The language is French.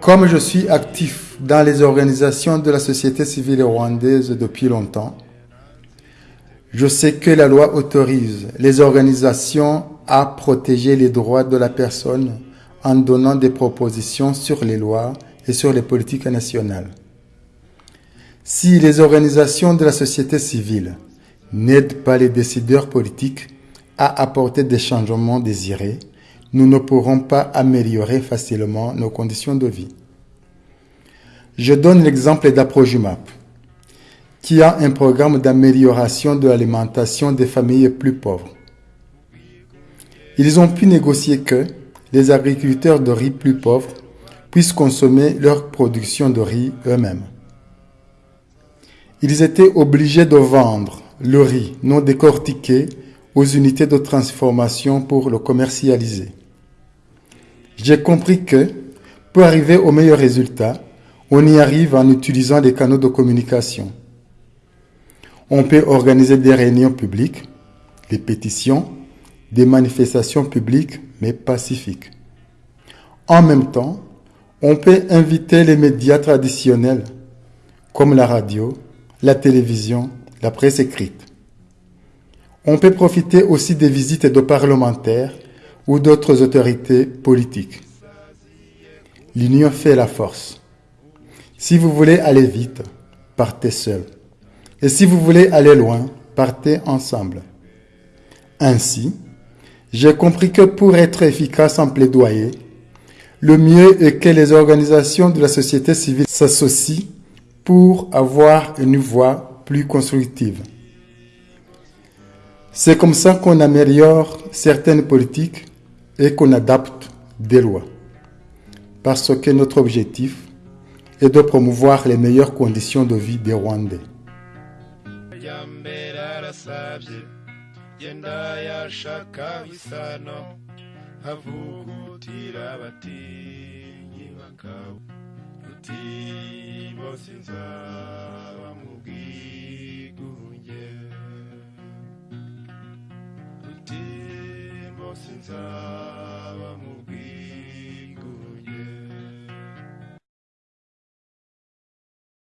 Comme je suis actif dans les organisations de la société civile rwandaise depuis longtemps, je sais que la loi autorise les organisations à protéger les droits de la personne en donnant des propositions sur les lois et sur les politiques nationales. Si les organisations de la société civile n'aident pas les décideurs politiques à apporter des changements désirés, nous ne pourrons pas améliorer facilement nos conditions de vie. Je donne l'exemple d'AproJumap, qui a un programme d'amélioration de l'alimentation des familles plus pauvres. Ils ont pu négocier que les agriculteurs de riz plus pauvres puissent consommer leur production de riz eux-mêmes. Ils étaient obligés de vendre le riz non décortiqué aux unités de transformation pour le commercialiser. J'ai compris que pour arriver au meilleur résultat, on y arrive en utilisant des canaux de communication. On peut organiser des réunions publiques, des pétitions, des manifestations publiques, mais pacifiques. En même temps, on peut inviter les médias traditionnels, comme la radio, la télévision, la presse écrite. On peut profiter aussi des visites de parlementaires ou d'autres autorités politiques. L'union fait la force. Si vous voulez aller vite, partez seul. Et si vous voulez aller loin, partez ensemble. Ainsi, j'ai compris que pour être efficace en plaidoyer, le mieux est que les organisations de la société civile s'associent pour avoir une voix plus constructive. C'est comme ça qu'on améliore certaines politiques et qu'on adapte des lois. Parce que notre objectif est de promouvoir les meilleures conditions de vie des Rwandais. since I